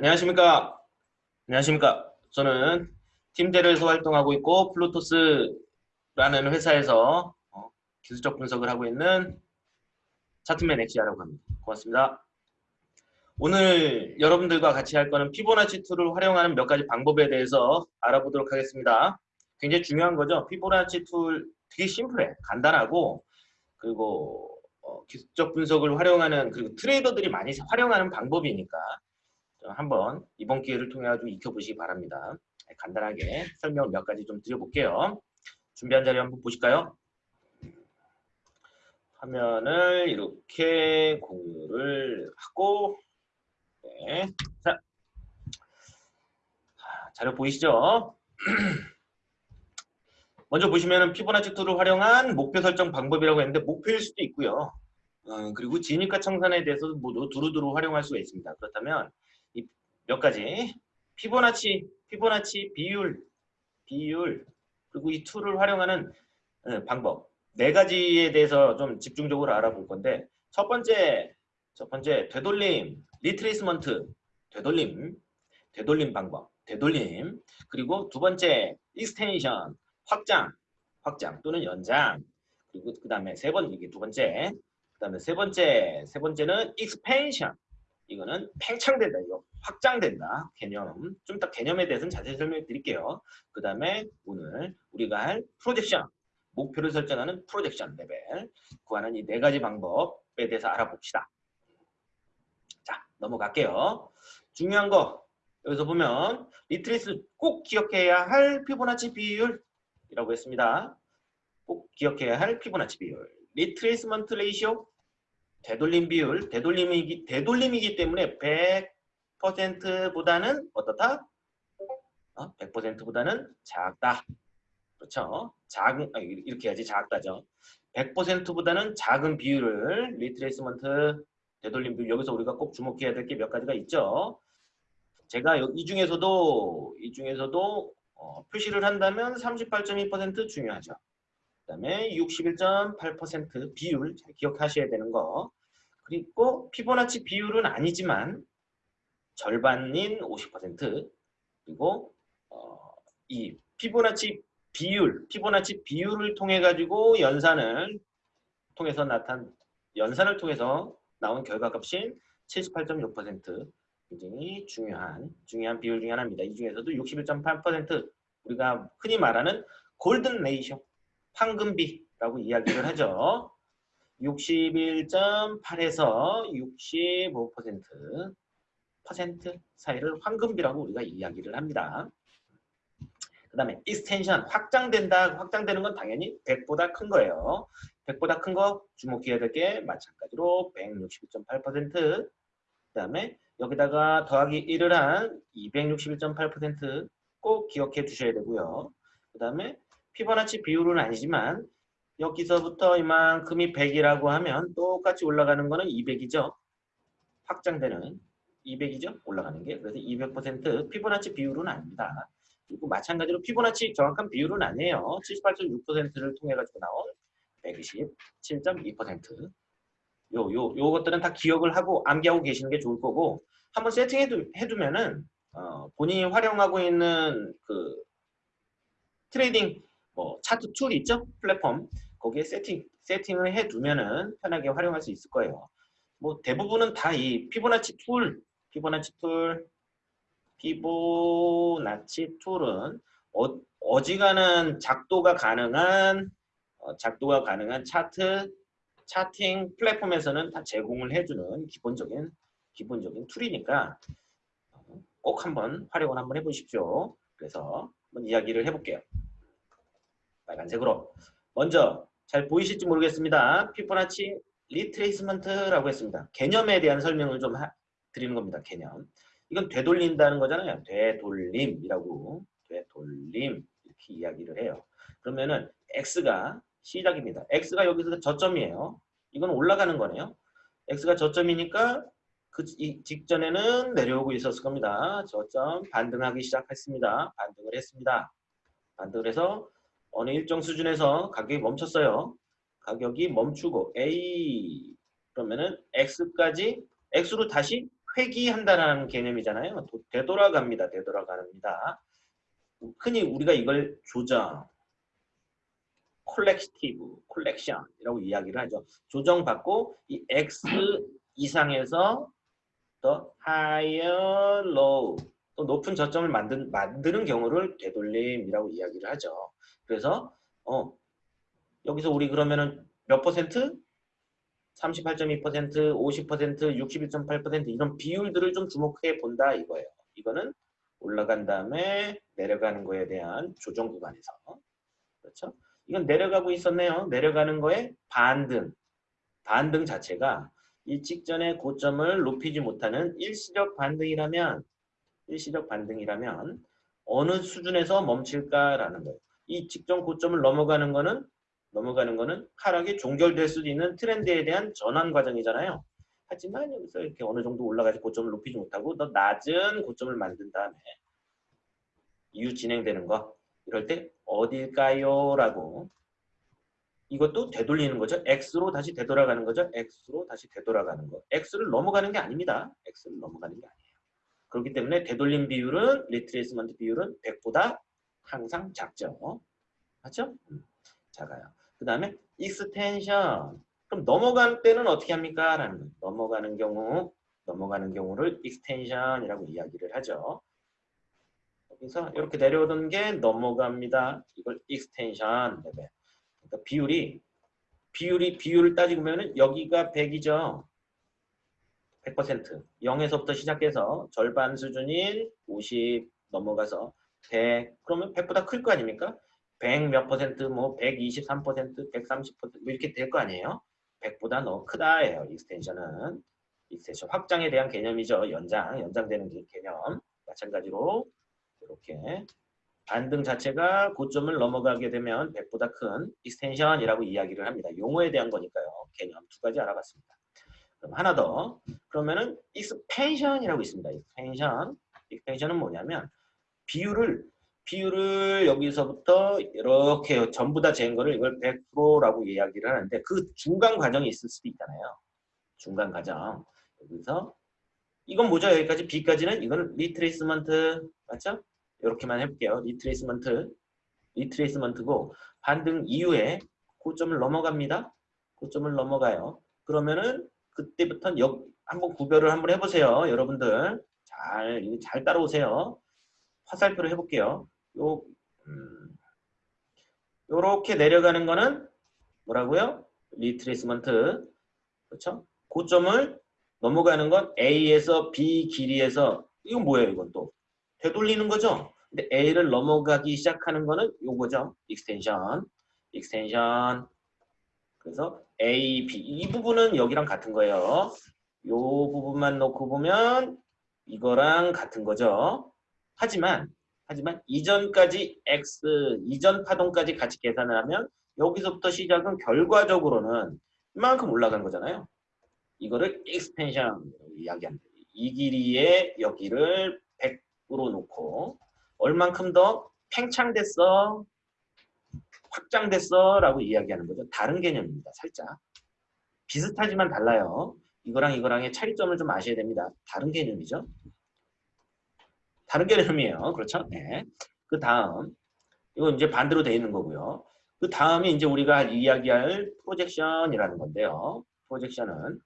안녕하십니까. 안녕하십니까. 저는 팀대로에서 활동하고 있고 플루토스라는 회사에서 어, 기술적 분석을 하고 있는 차트맨 엑시아라고 합니다. 고맙습니다. 오늘 여러분들과 같이 할 거는 피보나치 tool을 활용하는 몇 가지 방법에 대해서 알아보도록 하겠습니다. 굉장히 중요한 거죠. 피보나치 tool 되게 심플해. 간단하고 그리고 어, 기술적 분석을 활용하는 그리고 trader들이 많이 활용하는 방법이니까 한번 이번 기회를 통해 가지고 익혀보시기 바랍니다. 네, 간단하게 설명을 몇 가지 좀 드려볼게요. 준비한 자료 한번 보실까요? 화면을 이렇게 공유를 하고 네. 자, 자료 보이시죠? 먼저 보시면 피보나치 tool을 활용한 목표 설정 방법이라고 했는데 목표일 수도 있고요. 어, 그리고 진입과 청산에 대해서도 모두 두루두루 활용할 수가 있습니다. 그렇다면 이 몇 가지? 피보나치, 피보나치 비율, 비율 그리고 이 tool을 활용하는 어, 방법. 네 가지에 대해서 좀 집중적으로 알아볼 건데 첫 번째 첫 번째 되돌림, retracement, 되돌림, 되돌림 방법, 되돌림. 그리고 두 번째 extension, 확장, 확장 또는 연장. 그리고 그 다음에 세 번째 이게 두 번째. 그 다음에 세 번째 세 번째는 expansion 이거는 팽창된다 이거. 확장된다 개념. 좀 이따 개념에 대해서는 자세히 설명해 드릴게요. 그 다음에 오늘 우리가 할 projection. 목표를 설정하는 projection level. 구하는 이 네 가지 방법에 대해서 알아봅시다. 자 넘어갈게요. 중요한 거. 여기서 보면 retrace 꼭 기억해야 할 피보나치 비율이라고 했습니다. 꼭 기억해야 할 피보나치 비율. retracement ratio 되돌림 비율 되돌림이기, 되돌림이기 때문에 100%보다는 어떻다? 어? 100%보다는 작다. 그렇죠? 작은 아, 이렇게 해야지 작다죠. 100%보다는 작은 비율을 retracement 되돌림 비율 여기서 우리가 꼭 주목해야 될 게 몇 가지가 있죠. 제가 이 중에서도 이 중에서도 어, 표시를 한다면 38.2% 중요하죠. 그 다음에 61.8% 비율 잘 기억하셔야 되는 거 그리고 피보나치 비율은 아니지만 절반인 50% 그리고 어, 이 피보나치 비율 피보나치 비율을 통해 가지고 연산을 통해서 나타난 연산을 통해서 나온 결과값인 78.6% 굉장히 중요한 중요한 비율 중에 하나입니다. 이 중에서도 61.8% 우리가 흔히 말하는 golden ratio 황금비라고 이야기를 하죠. 61.8에서 65% 퍼센트 사이를 황금비라고 우리가 이야기를 합니다. 그 다음에 extension 확장된다. 확장되는 건 당연히 100보다 큰 거예요. 100보다 큰 거 주목해야 될 게 마찬가지로 161.8%그 다음에 여기다가 더하기 1을 한 261.8%꼭 기억해 두셔야 되고요. 그 다음에 피보나치 비율은 아니지만 여기서부터 이만큼이 100이라고 하면 똑같이 올라가는 거는 200이죠. 확장되는 200이죠. 올라가는 게. 그래서 200% 피보나치 비율은 아닙니다. 그리고 마찬가지로 피보나치 정확한 비율은 아니에요. 78.6%를 통해 가지고 나온 127.2%. 요, 요, 요것들은 다 기억을 하고 암기하고 계시는 게 좋을 거고 한번 세팅해 두 면은 어, 본인이 활용하고 있는 그 trading 뭐 차트 tool 있죠? 플랫폼 거기에 세팅 세팅을 해두면은 편하게 활용할 수 있을 거예요. 뭐 대부분은 다 이 피보나치 tool, 피보나치 tool, 피보나치 tool은 어, 어지간한 작도가 가능한 어, 작도가 가능한 차트 charting 플랫폼에서는 다 제공을 해주는 기본적인 기본적인 tool이니까 꼭 한번 활용을 한번 해보십시오. 그래서 한번 이야기를 해볼게요. 빨간색으로 먼저 잘 보이실지 모르겠습니다. 피보나치 retracement라고 했습니다. 개념에 대한 설명을 좀 하, 드리는 겁니다. 개념. 이건 되돌린다는 거잖아요. 되돌림이라고 되돌림 이렇게 이야기를 해요. 그러면은 x가 시작입니다. x가 여기서 저점이에요. 이건 올라가는 거네요. x가 저점이니까 그 직전에는 내려오고 있었을 겁니다. 저점 반등하기 시작했습니다. 반등을 했습니다. 반등을 해서 어느 일정 수준에서 가격이 멈췄어요. 가격이 멈추고 A 그러면은 X까지 X로 다시 회귀한다는 개념이잖아요. 도- 되돌아갑니다. 되돌아갑니다. 흔히 우리가 이걸 조정, corrective, correction이라고 이야기를 하죠. 조정받고 이 X 이상에서 더 higher, low, 또 높은 저점을 만든, 만드는 경우를 되돌림이라고 이야기를 하죠. 그래서 어, 여기서 우리 그러면은 몇 퍼센트? 38.2%, 50%, 61.8% 이런 비율들을 좀 주목해 본다 이거예요. 이거는 올라간 다음에 내려가는 거에 대한 조정 구간에서 그렇죠? 이건 내려가고 있었네요. 내려가는 거에 반등, 반등 자체가 이 직전의 고점을 높이지 못하는 일시적 반등이라면 일시적 반등이라면 어느 수준에서 멈출까라는 거예요. 이 직전 고점을 넘어가는 거는 넘어가는 거는 하락이 종결될 수도 있는 트렌드에 대한 전환 과정이잖아요. 하지만 여기서 이렇게 어느 정도 올라가지 고점을 높이지 못하고 더 낮은 고점을 만든 다음에 이후 진행되는 거 이럴 때 어딜까요? 라고 이것도 되돌리는 거죠. X로 다시 되돌아가는 거죠. X로 다시 되돌아가는 거. X를 넘어가는 게 아닙니다. X를 넘어가는 게 아니에요. 그렇기 때문에 되돌림 비율은 retracement 비율은 100보다 항상 작죠. 맞죠? 음, 작아요. 그 다음에 extension. 그럼 넘어갈 때는 어떻게 합니까? 라는 거예요. 넘어가는 경우, 넘어가는 경우를 extension이라고 이야기를 하죠. 여기서 이렇게 내려오던 게 넘어갑니다. 이걸 extension 레벨. 그러니까 비율이 비율이 비율을 따지고 보면은 여기가 100이죠. 100% 0에서부터 시작해서 절반 수준인 50 넘어가서 100 그러면 100보다 클 거 아닙니까? 100 몇 퍼센트 뭐 123%, 130%뭐 이렇게 될 거 아니에요? 100보다 더 크다예요. extension은 extension 확장에 대한 개념이죠. 연장, 연장되는 개- 개념. 마찬가지로 이렇게 반등 자체가 고점을 넘어가게 되면 100보다 큰 extension이라고 이야기를 합니다. 용어에 대한 거니까요. 개념 두 가지 알아봤습니다. 그럼 하나 더. 그러면은 expansion이라고 있습니다. expansion. expansion은 뭐냐면 비율을 비율을 여기서부터 이렇게 전부 다 재은 거를 이걸 100%라고 이야기를 하는데 그 중간 과정이 있을 수도 있잖아요. 중간 과정. 여기서 이건 뭐죠? 여기까지 B까지는 이거는 retracement 맞죠? 이렇게만 해볼게요. retracement retracement고 반등 이후에 고점을 넘어갑니다. 고점을 넘어가요. 그러면은 그때부터 역 한번 구별을 한번 해보세요. 여러분들 잘, 잘 따라오세요. 화살표를 해볼게요. 요, 음, 요렇게 내려가는 거는 뭐라고요? retracement. 그렇죠? 고점을 넘어가는 건 A에서 B 길이에서 이건 뭐예요? 이건 또 되돌리는 거죠. 근데 A를 넘어가기 시작하는 거는 요거죠. extension. extension. 그래서 A, B 이 부분은 여기랑 같은 거예요. 요 부분만 놓고 보면 이거랑 같은 거죠. 하지만 하지만 이전까지 X 이전 파동까지 같이 계산을 하면 여기서부터 시작은 결과적으로는 이만큼 올라간 거잖아요. 이거를 expansion 이야기합니다. 이 길이의 여기를 100으로 놓고 얼만큼 더 팽창됐어 확장됐어 라고 이야기하는 거죠. 다른 개념입니다. 살짝. 비슷하지만 달라요. 이거랑 이거랑의 차이점을 좀 아셔야 됩니다. 다른 개념이죠. 다른 개념이에요. 그렇죠? 네. 그 다음 이건 이제 반대로 돼 있는 거고요. 그 다음이 이제 우리가 이야기할 프로젝션이라는 건데요. 프로젝션은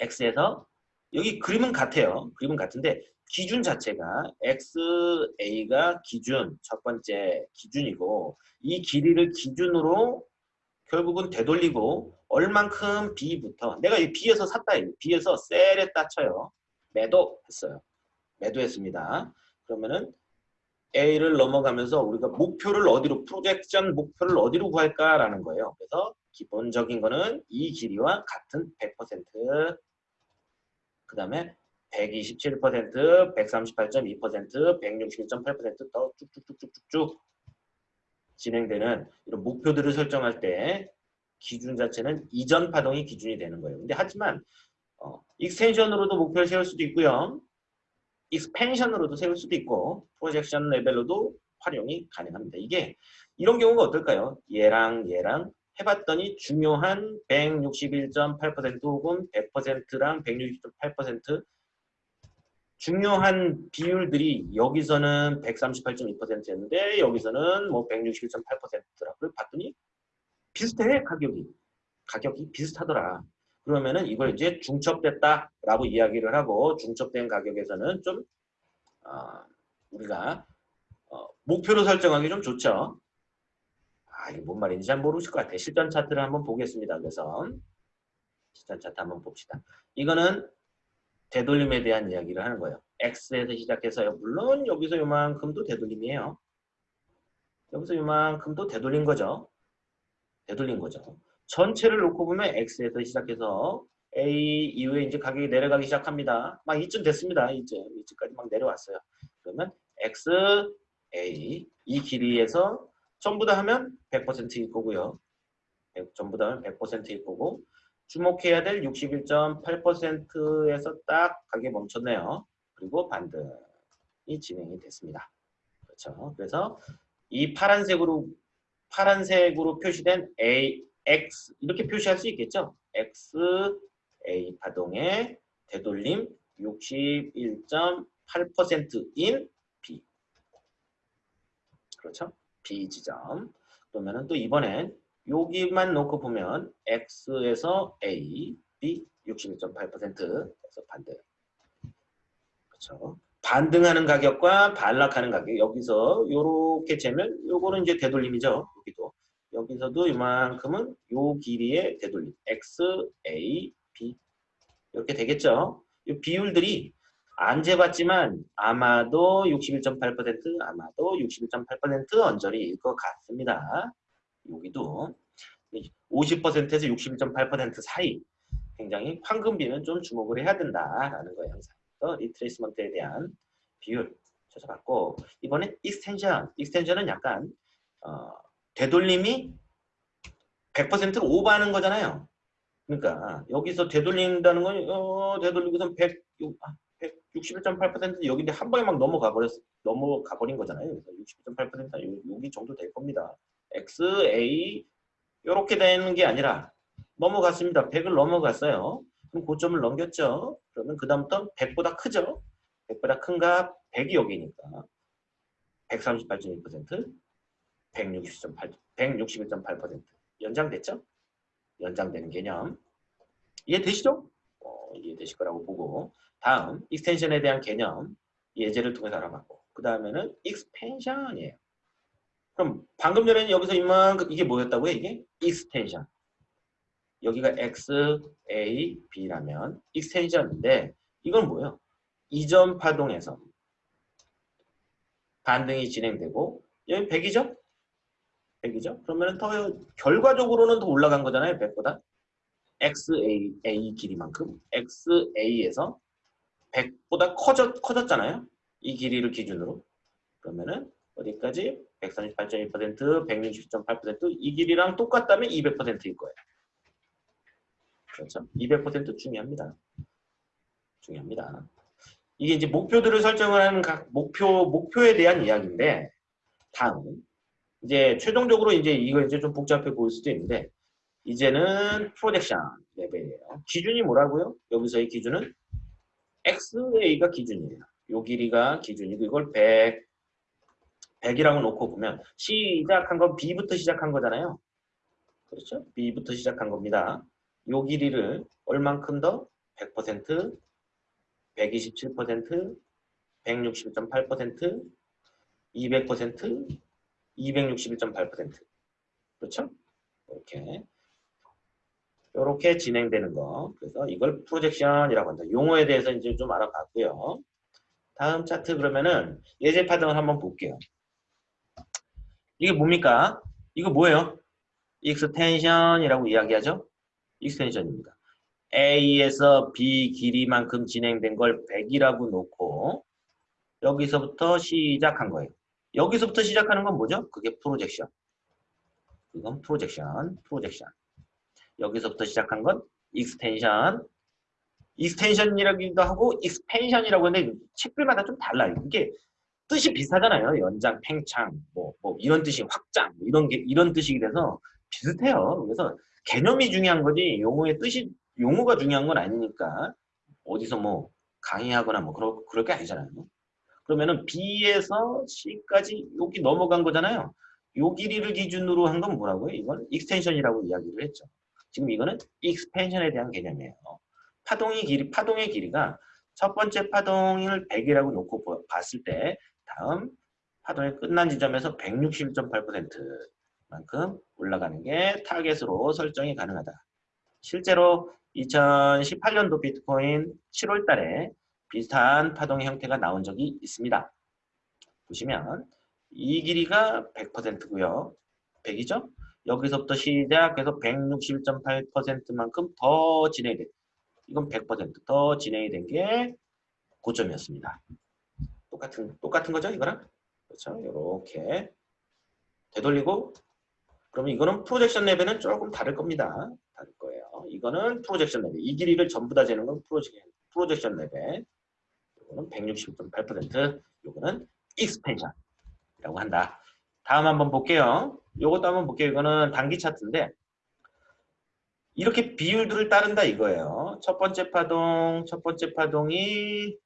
X에서 여기 그림은 같아요. 그림은 같은데 기준 자체가 XA가 기준, 첫 번째 기준이고 이 길이를 기준으로 결국은 되돌리고 얼만큼 B부터 내가 이 B에서 샀다. B에서 셀에 따쳐요. 매도 했어요. 매도했습니다. 그러면은 A를 넘어가면서 우리가 목표를 어디로 프로젝션 목표를 어디로 구할까라는 거예요. 그래서 기본적인 거는 이 길이와 같은 100%, 그 다음에 127%, 138.2%, 161.8%더 쭉쭉쭉쭉쭉 진행되는 이런 목표들을 설정할 때 기준 자체는 이전 파동이 기준이 되는 거예요. 근데 하지만 어, extension으로도 목표를 세울 수도 있고요. expansion으로도 세울 수도 있고 projection 레벨로도 활용이 가능합니다. 이게 이런 경우가 어떨까요? 얘랑 얘랑 해봤더니 중요한 161.8% 혹은 100%랑 160.8% 중요한 비율들이 여기서는 138.2%였는데 여기서는 뭐 161.8%더라고요. 봤더니 비슷해 가격이. 가격이 비슷하더라. 그러면은 이걸 이제 중첩됐다라고 이야기를 하고 중첩된 가격에서는 좀 어, 우리가 어, 목표로 설정하기 좀 좋죠. 아, 이게 뭔 말인지 잘 모르실 것 같아요. 실전 차트를 한번 보겠습니다. 그래서 실전 차트 한번 봅시다. 이거는 되돌림에 대한 이야기를 하는 거예요. X에서 시작해서요. 물론 여기서 요만큼도 되돌림이에요. 여기서 요만큼도 되돌린 거죠. 되돌린 거죠. 전체를 놓고 보면 X에서 시작해서 A 이후에 이제 가격이 내려가기 시작합니다. 막 이쯤 됐습니다. 이제 이쯤까지 막 내려왔어요. 그러면 X, A 이 길이에서 전부 다 하면 100%일 거고요. 전부 다 하면 100%일 거고 주목해야 될 61.8%에서 딱 가게 멈췄네요. 그리고 반등이 진행이 됐습니다. 그렇죠. 그래서 이 파란색으로 파란색으로 표시된 A, X 이렇게 표시할 수 있겠죠. X, A 파동의 되돌림 61.8%인 B. 그렇죠? B 지점. 그러면은 또 이번엔 여기만 놓고 보면 X에서 A, B 61.8%에서 반등. 그렇죠. 반등하는 가격과 반락하는 가격 여기서 이렇게 재면 요거는 이제 되돌림이죠. 여기도 여기서도 이만큼은 요 길이의 되돌림 X, A, B 이렇게 되겠죠. 이 비율들이 안 재봤지만 아마도 61.8% 아마도 61.8% 언저리일 것 같습니다. 여기도 50%에서 61.8% 사이 굉장히 황금비는 좀 주목을 해야 된다라는 거예요. 항상 retracement에 대한 비율 찾아봤고 이번에 extension extension은 약간 어, 되돌림이 100%를 오버하는 거잖아요. 그러니까 여기서 되돌린다는 건 어, 되돌리고선 100, 161.8% 여기인데 한 방에 막 넘어가 버렸 넘어가 버린 거잖아요. 그래서 61.8% 여기 정도 될 겁니다. X, A 이렇게 되는 게 아니라 넘어갔습니다. 100을 넘어갔어요. 그럼 고점을 넘겼죠. 그러면 그 다음부터 100보다 크죠. 100보다 큰값 100이 여기니까 138.2% 160.8 161.8% 연장됐죠? 연장되는 개념 이해되시죠? 어, 이해되실 거라고 보고 다음 extension에 대한 개념 예제를 통해서 알아봤고 그 다음에는 expansion이에요. 그럼 방금 전에는 여기서 이만큼 이게 뭐였다고요? 이게 extension. 여기가 x, a, b라면 extension인데 이건 뭐예요? 이전 파동에서 반등이 진행되고 여기 100이죠? 100이죠? 그러면 더 결과적으로는 더 올라간 거잖아요. 100보다. XA A 길이만큼 XA에서 100보다 커졌, 커졌잖아요. 이 길이를 기준으로. 그러면은 어디까지? 138.2%, 160.8%이 길이랑 똑같다면 200%일 거예요. 그렇죠? 200% 중요합니다. 중요합니다. 이게 이제 목표들을 설정을 하는 각 목표 목표에 대한 이야기인데 다음 이제 최종적으로 이제 이거 이제 좀 복잡해 보일 수도 있는데 이제는 프로젝션 레벨이에요. 기준이 뭐라고요? 여기서의 기준은 XA가 기준이에요. 요 길이가 기준이고 이걸 100 100이라고 놓고 보면 시작한 건 B부터 시작한 거잖아요. 그렇죠? B부터 시작한 겁니다. 요 길이를 얼만큼 더? 100%, 127%, 160.8%, 200%, 261.8% 그렇죠? 이렇게 이렇게 진행되는 거. 그래서 이걸 projection이라고 한다. 용어에 대해서 이제 좀 알아봤고요. 다음 차트 그러면은 예제 파동을 한번 볼게요. 이게 뭡니까? 이거 뭐예요? extension이라고 이야기하죠? extension입니다. A에서 B 길이만큼 진행된 걸 100이라고 놓고 여기서부터 시작한 거예요. 여기서부터 시작하는 건 뭐죠? 그게 projection. 이건 projection, projection. 여기서부터 시작한 건 extension. Extension이라기도 하고 expansion이라고 하는데 책들마다 좀 달라요. 이게 뜻이 비슷하잖아요. 연장, 팽창, 뭐, 뭐 이런 뜻이 확장, 뭐 이런 게 이런 뜻이 돼서 비슷해요. 그래서 개념이 중요한 거지 용어의 뜻이 용어가 중요한 건 아니니까 어디서 뭐 강의하거나 뭐 그럴, 그럴 게 아니잖아요. 그러면은 B에서 C까지 여기 넘어간 거잖아요. 요 길이를 기준으로 한 건 뭐라고요? 이건 extension이라고 이야기를 했죠. 지금 이거는 expansion에 대한 개념이에요. 파동의 길이, 파동의 길이가 첫 번째 파동을 100이라고 놓고 봤을 때 다음 파동이 끝난 지점에서 161.8%만큼 올라가는 게 타겟으로 설정이 가능하다. 실제로 2018년도 비트코인 7월 달에 비슷한 파동 형태가 나온 적이 있습니다. 보시면 이 길이가 100%고요. 100이죠? 여기서부터 시작해서 161.8%만큼 더 진행이 돼. 이건 100%더 진행이 된 게 고점이었습니다. 똑같은 똑같은 거죠, 이거랑? 그렇죠? 이렇게 되돌리고 그러면 이거는 projection level은 조금 다를 겁니다. 다를 거예요. 이거는 projection level. 이 길이를 전부 다 재는 건 projection, Projection level. 이거는 160.8%. 이거는 expansion이라고 한다. 다음 한번 볼게요. 이것도 한번 볼게요. 이거는 단기 차트인데 이렇게 비율들을 따른다 이거예요. 첫 번째 파동, 첫 번째 파동이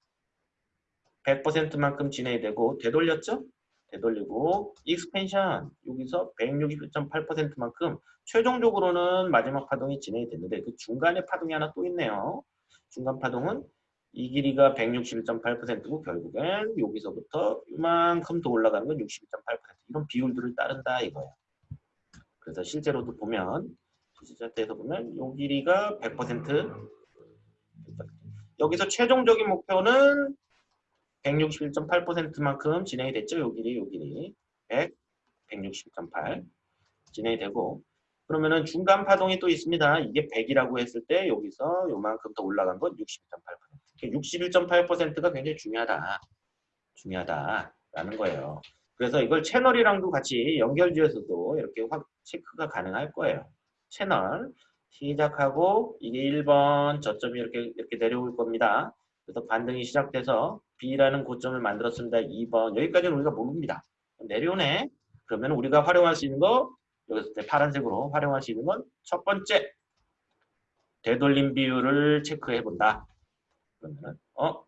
100%만큼 진행이 되고 되돌렸죠? 되돌리고 expansion 여기서 161.8%만큼 최종적으로는 마지막 파동이 진행이 됐는데 그 중간에 파동이 하나 또 있네요. 중간 파동은 이 길이가 161.8%고 결국엔 여기서부터 이만큼 더 올라가는 건 61.8% 이런 비율들을 따른다 이거예요. 그래서 실제로도 보면 시작대에서 보면 요 길이가 100% 여기서 최종적인 목표는 161.8%만큼 진행이 됐죠. 요 길이, 요 길이. 100, 160.8 진행이 되고 그러면은 중간 파동이 또 있습니다. 이게 100이라고 했을 때 여기서 요만큼 더 올라간 건 61.8%. 61.8%가 굉장히 중요하다. 중요하다라는 거예요. 그래서 이걸 채널이랑도 같이 연결지어서도 이렇게 확 체크가 가능할 거예요. 채널 시작하고 이게 1번 저점이 이렇게 이렇게 내려올 겁니다. 그래서 반등이 시작돼서 B라는 고점을 만들었습니다. 2번 여기까지는 우리가 모릅니다. 내려오네. 그러면 우리가 활용할 수 있는 거 여기서 파란색으로 활용할 수 있는 건 첫 번째 되돌림 비율을 체크해 본다. 그러면 어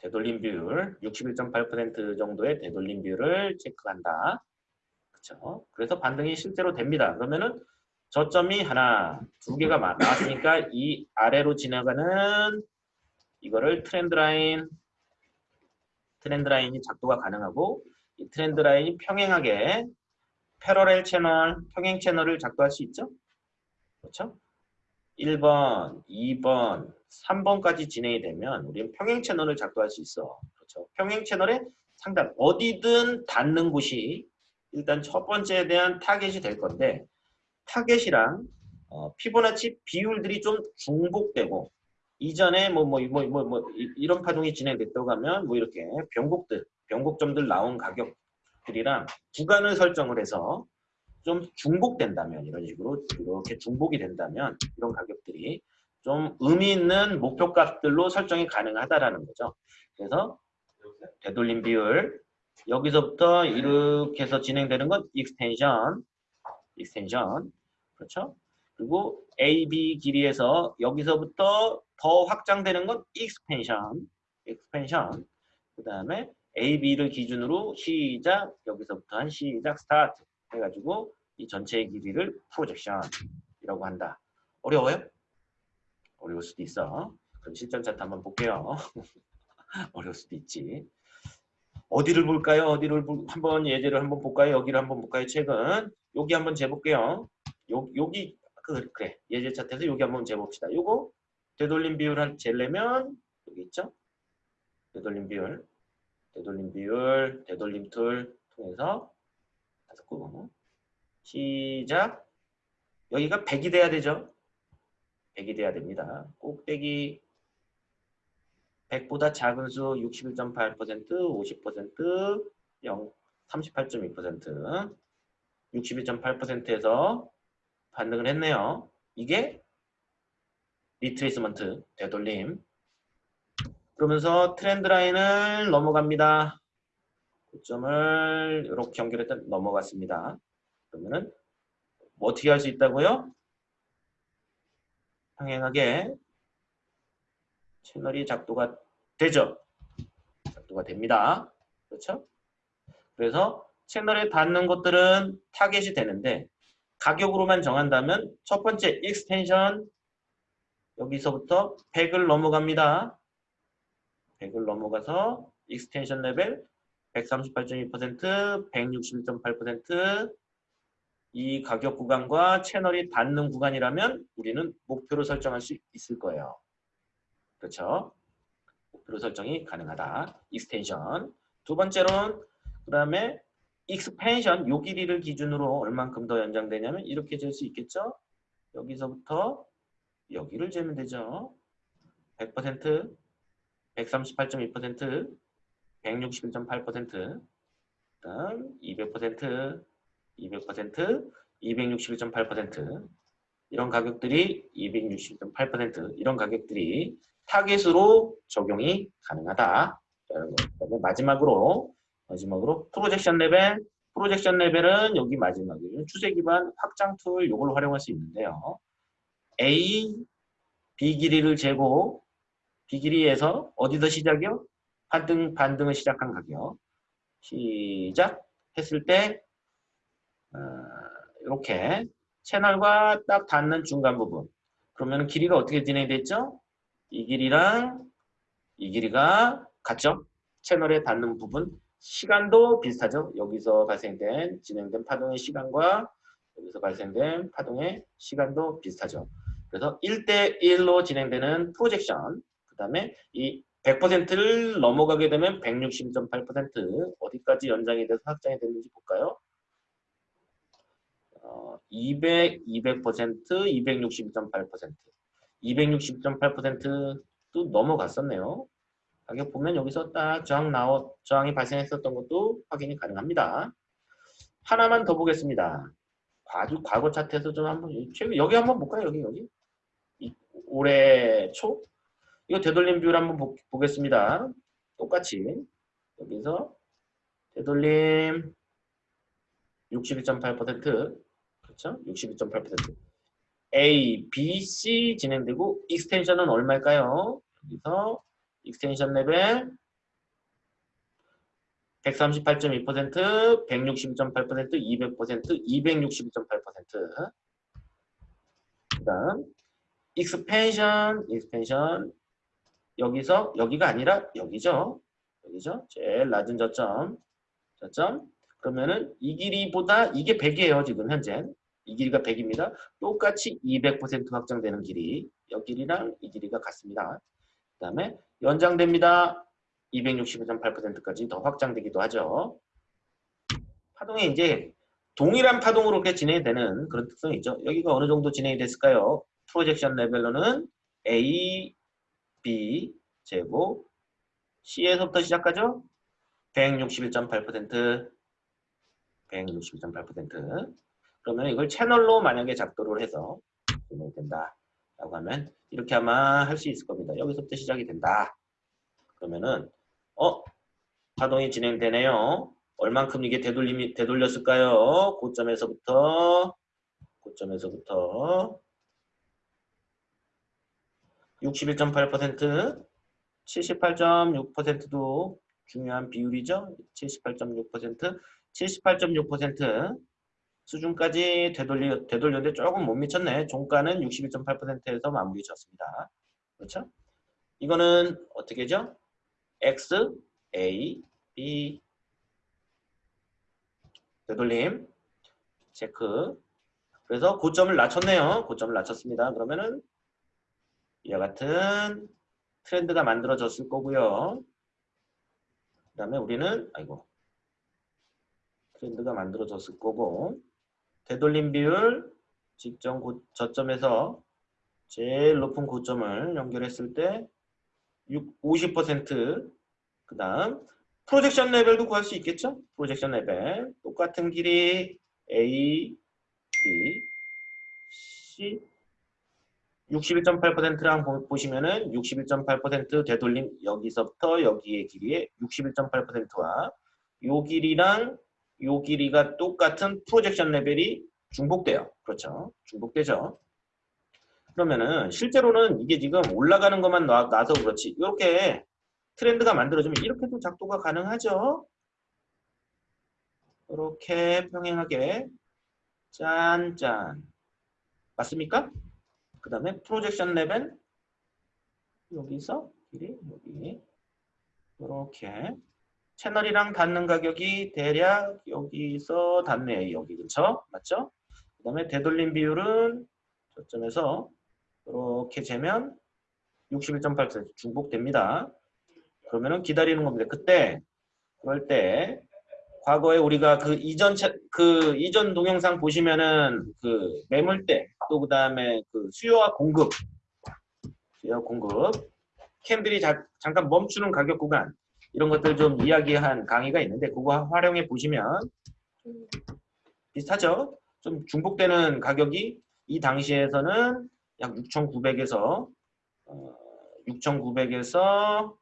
되돌림 비율 61.8% 정도의 되돌림 비율을 체크한다. 그렇죠? 그래서 반등이 실제로 됩니다. 그러면은 저점이 하나, 두 개가 나왔으니까 이 아래로 지나가는 이거를 트렌드 라인 Trend line이 작도가 가능하고 이 trend line이 평행하게 parallel channel, 평행 채널을 작도할 수 있죠? 그렇죠? 1번, 2번, 3번까지 진행이 되면 우리는 평행 채널을 작도할 수 있어. 그렇죠? 평행 채널의 상단, 어디든 닿는 곳이 일단 첫 번째에 대한 타겟이 될 건데 타겟이랑 어, 피보나치 비율들이 좀 중복되고 이전에 뭐 뭐 뭐 뭐 뭐 이런 파동이 진행됐다고 하면 뭐 이렇게 변곡들 변곡점들 나온 가격들이랑 구간을 설정을 해서 좀 중복된다면 이런 식으로 이렇게 중복이 된다면 이런 가격들이 좀 의미 있는 목표값들로 설정이 가능하다라는 거죠. 그래서 되돌림 비율 여기서부터 이렇게 해서 진행되는 건 extension extension 그렇죠? 그리고 AB 길이에서 여기서부터 더 확장되는 건 expansion, expansion. 그 다음에 AB를 기준으로 시작, 여기서부터 한 시작, 스타트 해가지고 이 전체의 길이를 projection이라고 한다. 어려워요? 어려울 수도 있어. 그럼 실전 차트 한번 볼게요. 어려울 수도 있지. 어디를 볼까요? 어디를 볼, 한번 예제를 한번 볼까요? 여기를 한번 볼까요? 책은 여기 한번 재볼게요. 요, 여기 그, 그래 예제 차트에서 여기 한번 재봅시다. 요거 되돌림 비율을 재려면 여기 있죠? 되돌림 비율, 되돌림 비율, 되돌림 툴 통해서 다섯 구 시작. 여기가 100이 돼야 되죠? 100이 돼야 됩니다. 꼭대기 100보다 작은 수 61.8%, 50%, 0, 38.2%, 61.8%에서 반등을 했네요. 이게 retracement 되돌림 그러면서 trend line을 넘어갑니다. 고점을 이렇게 연결했다 넘어갔습니다. 그러면은 뭐 어떻게 할 수 있다고요? 평행하게 채널이 작도가 되죠. 작도가 됩니다. 그렇죠? 그래서 채널에 닿는 것들은 타겟이 되는데 가격으로만 정한다면 첫 번째 extension 여기서부터 100을 넘어갑니다. 100을 넘어가서 extension level 138.2%, 161.8%, 이 가격 구간과 채널이 닿는 구간이라면 우리는 목표로 설정할 수 있을 거예요. 그렇죠? 목표로 설정이 가능하다. Extension. 두 번째로는 그 다음에 expansion 요 길이를 기준으로 얼만큼 더 연장되냐면 이렇게 잴 수 있겠죠? 여기서부터 여기를 재면 되죠. 100%, 138.2%, 161.8%, 그다음 200%, 200%, 261.8% 이런 가격들이 260.8% 이런 가격들이 타겟으로 적용이 가능하다. 마지막으로 마지막으로 projection level projection level은 여기 마지막에 추세 기반 확장 툴 이걸 활용할 수 있는데요. A, B 길이를 재고 B 길이에서 어디서 시작이요? 반등, 반등을 시작한 가격. 시작 했을 때 어, 이렇게 채널과 딱 닿는 중간 부분. 그러면 길이가 어떻게 진행됐죠? 이 길이랑 이 길이가 같죠? 채널에 닿는 부분. 시간도 비슷하죠? 여기서 발생된 진행된 파동의 시간과 여기서 발생된 파동의 시간도 비슷하죠. 그래서 1대1로 진행되는 프로젝션 그 다음에 이 100%를 넘어가게 되면 160.8% 어디까지 연장이 돼서 확장이 됐는지 볼까요? 어, 200, 200%, 260.8% 260.8%도 넘어갔었네요. 가격 보면 여기서 딱 저항 나오, 저항이 발생했었던 것도 확인이 가능합니다. 하나만 더 보겠습니다. 과거, 과거 차트에서 좀 한번 여기 한번 볼까요? 여기 여기 이, 올해 초 이거 되돌림 뷰를 한번 보, 보겠습니다. 똑같이 여기서 되돌림 61.8% 그렇죠? 61.8% A, B, C 진행되고 extension은 얼마일까요? 여기서 extension 레벨 138.2%, 160.8%, 200%, 262.8%. 그다음 expansion, expansion 여기서 여기가 아니라 여기죠. 여기죠. 제일 낮은 저점. 저점. 그러면은 이 길이보다 이게 100이에요. 지금 현재. 이 길이가 100입니다. 똑같이 200% 확장되는 길이. 여 길이랑 이 길이가 같습니다. 그 다음에 연장됩니다. 260.8%까지 더 확장되기도 하죠. 파동이 이제 동일한 파동으로 이렇게 진행이 되는 그런 특성이 있죠. 여기가 어느 정도 진행이 됐을까요? 프로젝션 레벨로는 A, B 제곱 C에서부터 시작하죠? 161.8% 161.8% 그러면 이걸 채널로 만약에 작도를 해서 진행된다 라고 하면 이렇게 아마 할 수 있을 겁니다. 여기서부터 시작이 된다. 그러면은 어? 파동이 진행되네요. 얼만큼 이게 되돌림이 되돌렸을까요? 고점에서부터 고점에서부터 61.8% 78.6%도 중요한 비율이죠. 78.6% 78.6% 수준까지 되돌리, 되돌렸는데 조금 못 미쳤네. 종가는 61.8%에서 마무리 졌습니다. 그렇죠? 이거는 어떻게죠? X, A, B 되돌림 체크 그래서 고점을 낮췄네요. 고점을 낮췄습니다. 그러면은 이와 같은 트렌드가 만들어졌을 거고요. 그 다음에 우리는 아이고 트렌드가 만들어졌을 거고 되돌림 비율 직전 고, 저점에서 제일 높은 고점을 연결했을 때 50%그 다음 projection 레벨도 구할 수 있겠죠? projection 레벨. 똑같은 길이 A, B, C. 61.8%랑 보시면은 61.8% 되돌림 여기서부터 여기의 길이의 61.8%와 요 길이랑 요 길이가 똑같은 projection 레벨이 중복돼요. 그렇죠? 중복되죠. 그러면은 실제로는 이게 지금 올라가는 것만 놔, 놔서 그렇지 이렇게 트렌드가 만들어지면 이렇게도 작도가 가능하죠. 이렇게 평행하게 짠짠 맞습니까? 그 다음에 프로젝션 레벨 여기서 길이 여기 이렇게 채널이랑 닿는 가격이 대략 여기서 닿네요. 여기 그쵸? 맞죠? 그 다음에 되돌림 비율은 저점에서 이렇게 재면 61.8% 중복됩니다. 그러면은 기다리는 겁니다. 그때 그럴 때 과거에 우리가 그 이전 차, 그 이전 동영상 보시면은 그 매물대 또 그다음에 그 수요와 공급 수요 공급 캔들이 자, 잠깐 멈추는 가격 구간 이런 것들 좀 이야기한 강의가 있는데 그거 활용해 보시면 비슷하죠. 좀 중복되는 가격이 이 당시에서는 약 6,900에서 어, 6,900에서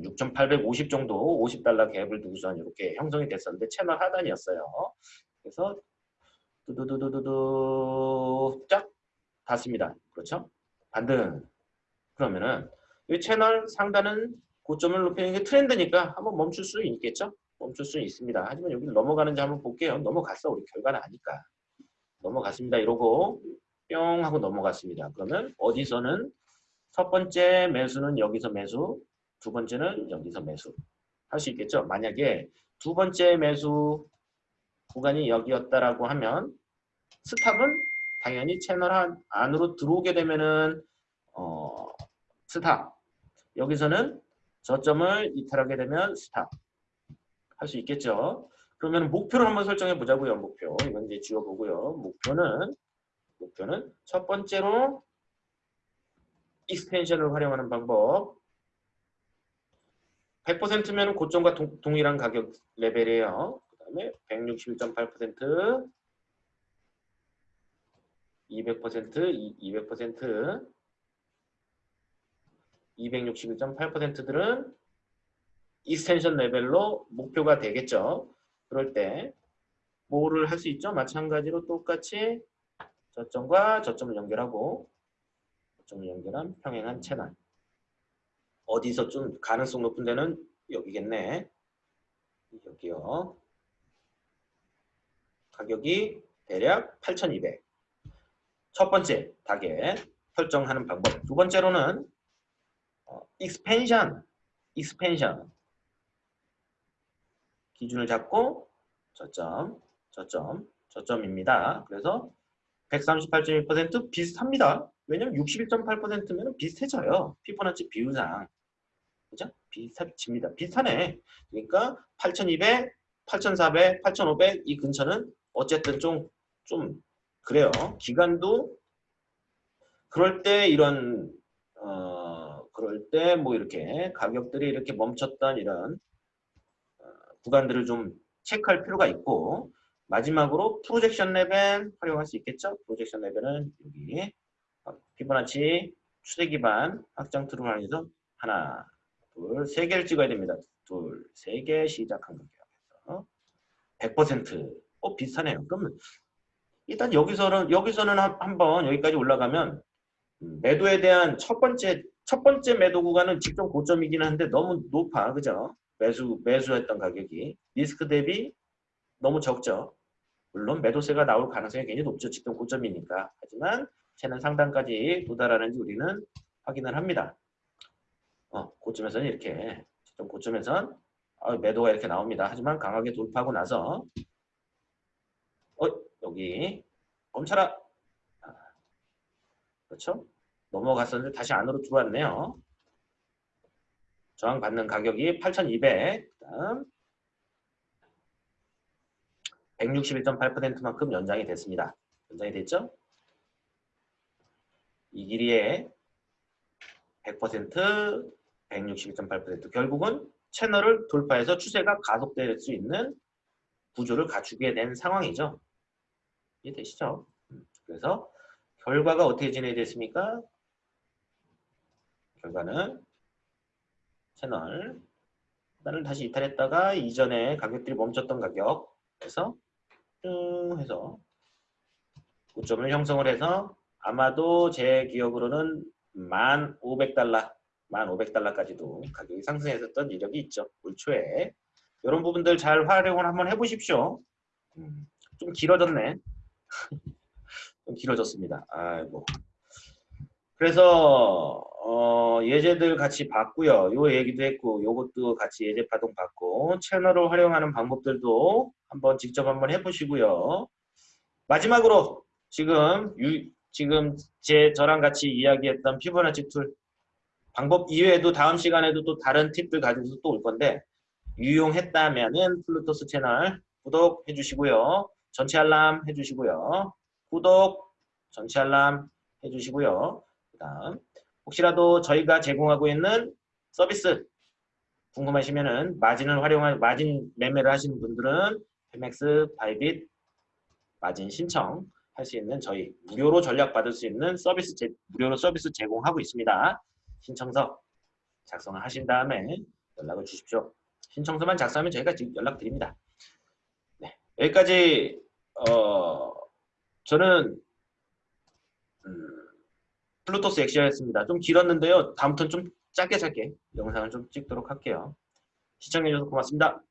6,850 정도 50달러 갭을 두고선 이렇게 형성이 됐었는데 채널 하단이었어요. 그래서 두두두두두두 쫙 닿습니다. 그렇죠? 반등. 그러면은 이 채널 상단은 고점을 높이는 게 트렌드니까 한번 멈출 수 있겠죠? 멈출 수 있습니다. 하지만 여기 넘어가는지 한번 볼게요. 넘어갔어. 우리 결과는 아니까. 넘어갔습니다. 이러고 뿅 하고 넘어갔습니다. 그러면 어디서는 첫 번째 매수는 여기서 매수, 두 번째는 여기서 매수 할 수 있겠죠. 만약에 두 번째 매수 구간이 여기였다라고 하면 스탑은 당연히 채널 안, 안으로 들어오게 되면은 어, 스탑 여기서는 저점을 이탈하게 되면 stop 할 수 있겠죠. 그러면 목표를 한번 설정해 보자고요. 목표 이건 이제 지워보고요. 목표는 목표는 첫 번째로 extension을 활용하는 방법 100%면 고점과 동, 동일한 가격 레벨이에요. 그 다음에 161.8% 200% 200% 261.8%들은 extension 레벨로 목표가 되겠죠. 그럴 때 뭐를 할 수 있죠? 마찬가지로 똑같이 저점과 저점을 연결하고 저점을 연결한 평행한 채널 어디서 좀 가능성 높은 데는 여기겠네. 여기요. 가격이 대략 8,200. 첫 번째 타겟 설정하는 방법. 두 번째로는 어, expansion, expansion 기준을 잡고 저점, 저점, 저점입니다. 그래서 138.1% 비슷합니다. 왜냐면 61.8%면 비슷해져요. 피보나치 비율상. 그죠? 비슷합니다. 비슷하네. 그러니까 8200, 8400, 8500 이 근처는 어쨌든 좀, 좀 그래요. 기간도 그럴 때 이런 어, 그럴 때 뭐 이렇게 가격들이 이렇게 멈췄던 이런 어, 구간들을 좀 체크할 필요가 있고 마지막으로 projection 레벨 활용할 수 있겠죠? projection 레벨은 여기 피보나치 추세 기반 확장 툴을 활용해서 하나, 둘, 세 개를 찍어야 됩니다. 둘, 세 개 시작한 거예요. 100% 어, 비슷하네요. 그러면 일단 여기서는 여기서는 한번 여기까지 올라가면 음, 매도에 대한 첫 번째 첫 번째 매도 구간은 직전 고점이긴 한데 너무 높아, 그죠? 매수 매수했던 가격이 리스크 대비 너무 적죠. 물론 매도세가 나올 가능성이 굉장히 높죠. 직전 고점이니까. 하지만 채는 상단까지 도달하는지 우리는 확인을 합니다. 어, 고점에서는 이렇게 좀 고점에선 어, 매도가 이렇게 나옵니다. 하지만 강하게 돌파하고 나서 어 여기 멈춰라. 아, 그렇죠? 넘어갔었는데 다시 안으로 들어왔네요. 저항받는 가격이 8,200. 그다음 161.8%만큼 연장이 됐습니다. 연장이 됐죠? 이 길이에 100% 161.8% 결국은 채널을 돌파해서 추세가 가속될 수 있는 구조를 갖추게 된 상황이죠. 이해되시죠? 음, 그래서 결과가 어떻게 진행됐습니까? 결과는 채널 하나를 다시 이탈했다가 이전에 가격들이 멈췄던 가격에서 쭉 해서 고점을 형성을 해서 아마도 제 기억으로는 1,500달러 1,500달러까지도 가격이 상승했었던 이력이 있죠. 올 초에. 이런 부분들 잘 활용을 한번 해보십시오. 음, 좀 길어졌네. 좀 길어졌습니다. 아이고. 그래서 어, 예제들 같이 봤고요. 요 얘기도 했고 요것도 같이 예제 파동 받고 채널을 활용하는 방법들도 한번 직접 한번 해보시고요. 마지막으로 지금 유, 지금 제 저랑 같이 이야기했던 피보나치 툴 방법 이외에도 다음 시간에도 또 다른 팁들 가지고서 또 올 건데 유용했다면은 플루토스 채널 구독해 주시고요. 전체 알람 해 주시고요. 구독, 전체 알람 해 주시고요. 그 다음 혹시라도 저희가 제공하고 있는 서비스 궁금하시면은 마진을 활용한 마진 매매를 하시는 분들은 Phemex, Bybit 마진 신청 할 수 있는 저희 무료로 전략 받을 수 있는 서비스 제, 무료로 서비스 제공하고 있습니다. 신청서 작성을 하신 다음에 연락을 주십시오. 신청서만 작성하면 저희가 지금 연락드립니다. 네, 여기까지 어, 저는 음, 플루토스 엑시아였습니다. 좀 길었는데요. 다음부터는 좀 짧게 짧게 영상을 좀 찍도록 할게요. 시청해주셔서 고맙습니다.